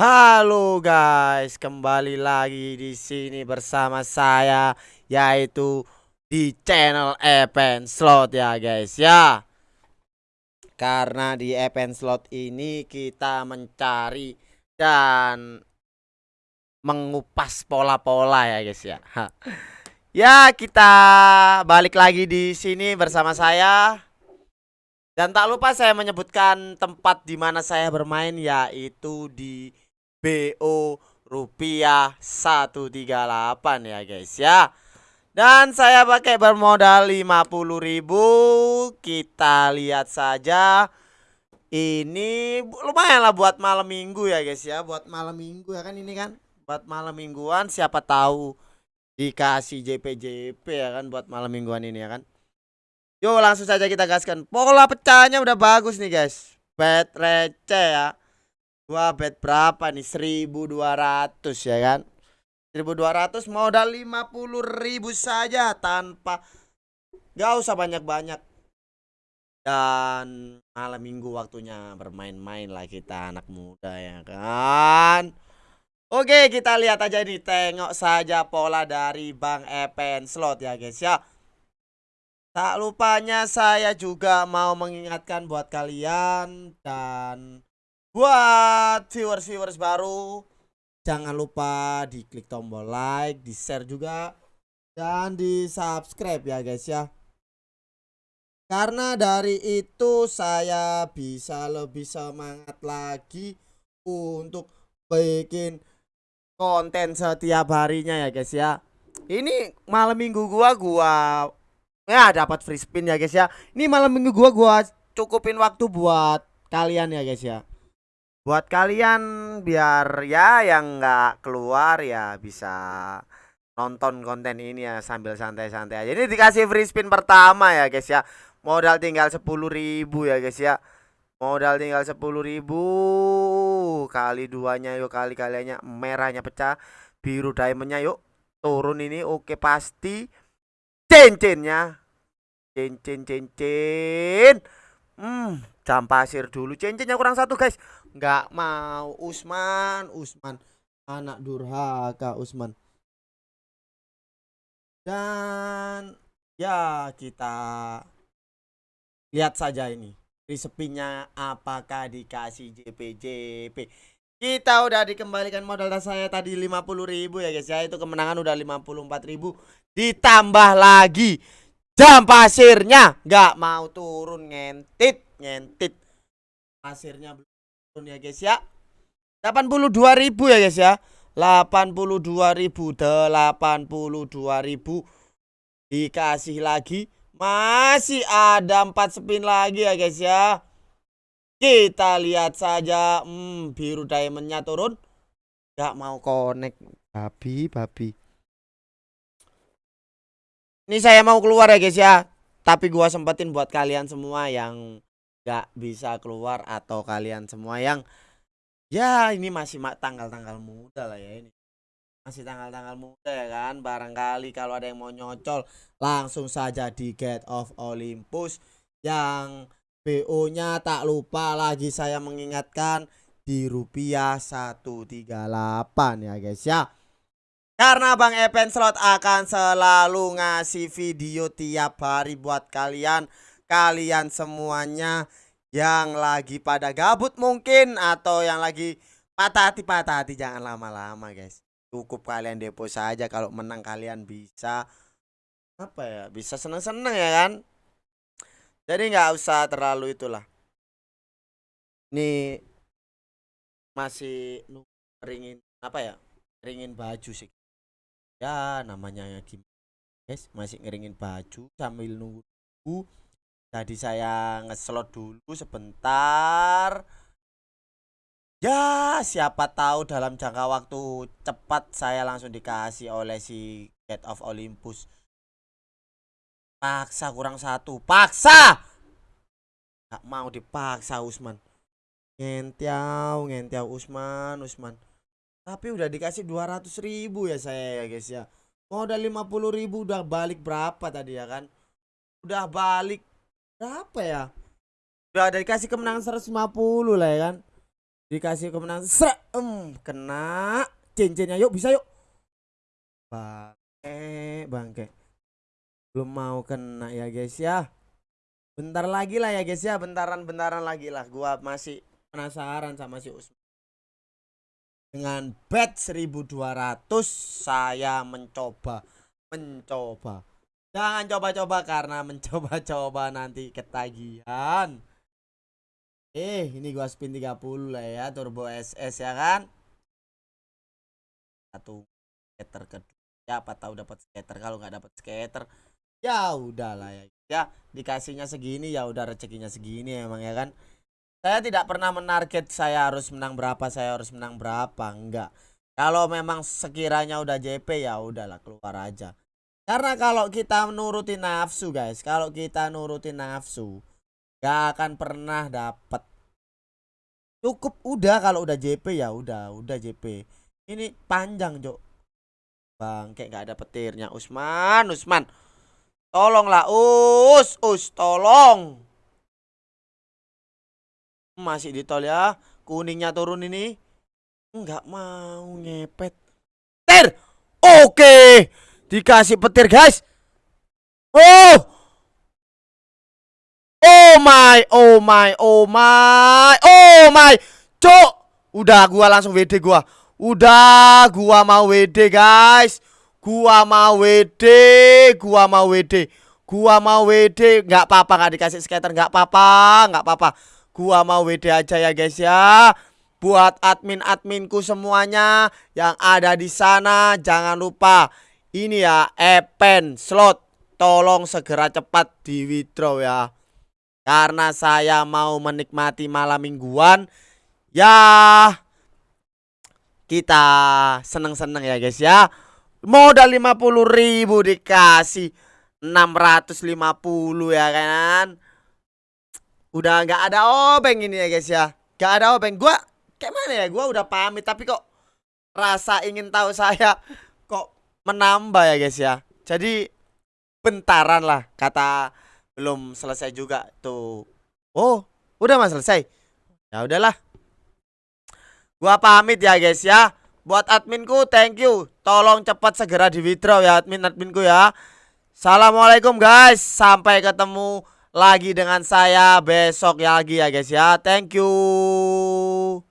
Halo guys, kembali lagi di sini bersama saya yaitu di channel Event Slot ya guys ya. Karena di Event Slot ini kita mencari dan mengupas pola-pola ya guys ya. Ya, kita balik lagi di sini bersama saya dan tak lupa saya menyebutkan tempat di mana saya bermain yaitu di BO rupiah 138 ya guys ya. Dan saya pakai bermodal 50.000 kita lihat saja. Ini lumayan lah buat malam minggu ya guys ya. Buat malam minggu ya kan ini kan? Buat malam mingguan siapa tahu dikasih JP-JP ya kan buat malam mingguan ini ya kan? Yuk langsung saja kita gaskan. Pola pecahnya udah bagus nih guys. Bet receh ya Gua bet berapa nih? 1200 ya kan? 1200 modal 50.000 saja tanpa gak usah banyak-banyak. Dan malam minggu waktunya bermain-main lah kita anak muda ya kan. Oke, kita lihat aja nih, tengok saja pola dari Bang Epen Slot ya guys ya. Tak lupanya saya juga mau mengingatkan buat kalian dan Buat viewers-viewers baru Jangan lupa di klik tombol like, di share juga Dan di subscribe ya guys ya. Karena dari itu saya bisa lebih semangat lagi Untuk bikin konten setiap harinya ya guys ya. Ini malam minggu gua gua Ya dapat free spin ya guys ya. Ini malam minggu gua gua cukupin waktu buat kalian ya guys ya buat kalian biar ya yang nggak keluar ya bisa nonton konten ini ya sambil santai-santai aja. Ini dikasih free spin pertama ya guys ya. Modal tinggal sepuluh ribu ya guys ya. Modal tinggal sepuluh ribu kali duanya yuk kali kaliannya merahnya pecah, biru diamondnya yuk turun ini oke pasti cincinnya cincin cincin hmm. Jam pasir dulu. Cincinnya kurang satu guys. Nggak mau. Usman Usman. Anak durhaka Usman. Dan ya kita lihat saja ini resepinya apakah dikasih JP-JP kita udah dikembalikan modal saya tadi 50.000 ya guys. Ya itu kemenangan udah 54.000 ditambah lagi jam pasirnya. Nggak mau turun ngentit ngentit. Pasirnya belum ya guys ya. 82.000 ya guys ya. 82.000 82.000 dikasih lagi. Masih ada 4 spin lagi ya guys ya. Kita lihat saja. Hmm, biru diamondnya turun. Gak mau connect. Babi babi ini saya mau keluar ya guys ya. Tapi gua sempetin buat kalian semua yang gak bisa keluar atau kalian semua yang ya ini masih tanggal-tanggal muda lah ya ini. Masih tanggal-tanggal muda ya kan? Barangkali kalau ada yang mau nyocol langsung saja di Get of Olympus yang BO nya tak lupa lagi saya mengingatkan di rupiah 138 ya guys ya karena Bang Epen Slot akan selalu ngasih video tiap hari buat kalian. Kalian semuanya yang lagi pada gabut mungkin atau yang lagi patah hati patah hati. Jangan lama-lama guys. Cukup kalian depo saja. Kalau menang kalian bisa apa ya bisa seneng-seneng ya kan? Jadi nggak usah terlalu itulah. Ini masih ringin apa ya ringin baju sih ya namanya gimana guys masih ngeringin baju sambil nunggu Tadi saya ngeslot dulu sebentar. Ya, siapa tahu dalam jangka waktu cepat saya langsung dikasih oleh si Get of Olympus. Paksa kurang satu. Paksa! Gak mau dipaksa Usman. Ngentiau, ngentiau Usman, Usman. Tapi udah dikasih 200 ribu ya saya ya guys ya. Modal 50 ribu udah balik berapa tadi ya kan? Udah balik berapa ya udah dikasih kemenangan 150 lah ya kan Dikasih kemenangan. Serak. Um, kena cincinnya. Yuk bisa yuk. Bangke, bangke. Belum mau kena ya guys ya. Bentar lagi lah ya guys ya. Bentaran-bentaran lagi lah. Gua masih penasaran sama si Usman. Dengan bet 1200 saya mencoba mencoba. Jangan coba-coba karena mencoba-coba nanti ketagihan. Eh, ini gua spin 30 lah ya, turbo SS ya kan. Satu skater kedua. Siapa tahu dapat skater kalau nggak dapat skater ya udahlah ya. Ya, dikasihnya segini ya udah rezekinya segini emang ya kan. Saya tidak pernah menarget saya harus menang berapa, saya harus menang berapa, enggak. Kalau memang sekiranya udah JP ya udahlah keluar aja. Karena kalau kita nurutin nafsu guys, kalau kita nurutin nafsu, gak akan pernah dapat. Cukup udah kalau udah JP ya udah, udah JP. Ini panjang, Jok. Bang, kayak gak ada petirnya. Usman, Usman. Tolonglah, Us, Us, tolong. Masih di tol ya. Kuningnya turun ini. Enggak mau ngepet. Ter. Oke. Dikasih petir guys Oh Oh my Oh my Oh my Oh my Cok Udah gua langsung WD gua Udah gua mau WD guys Gua mau WD Gua mau WD Gua mau WD nggak apa-apa nggak dikasih skater nggak apa-apa nggak apa-apa Gua mau WD aja ya guys ya. Buat admin-adminku semuanya yang ada di sana jangan lupa ini ya Epen slot. Tolong segera cepat di withdraw ya. Karena saya mau menikmati malam mingguan. Ya kita seneng-seneng ya guys ya. Modal 50.000 dikasih 650 ya kan udah nggak ada obeng ini ya guys ya nggak ada obeng gua kayak mana ya gua udah pamit tapi kok rasa ingin tahu saya kok menambah ya guys ya. Jadi bentaran lah kata belum selesai juga tuh. Oh, udah mas selesai. Ya udahlah. Gua pamit ya guys ya. Buat adminku thank you. Tolong cepat segera di withdraw ya admin adminku ya. Assalamualaikum guys. Sampai ketemu lagi dengan saya besok ya lagi ya guys ya. Thank you.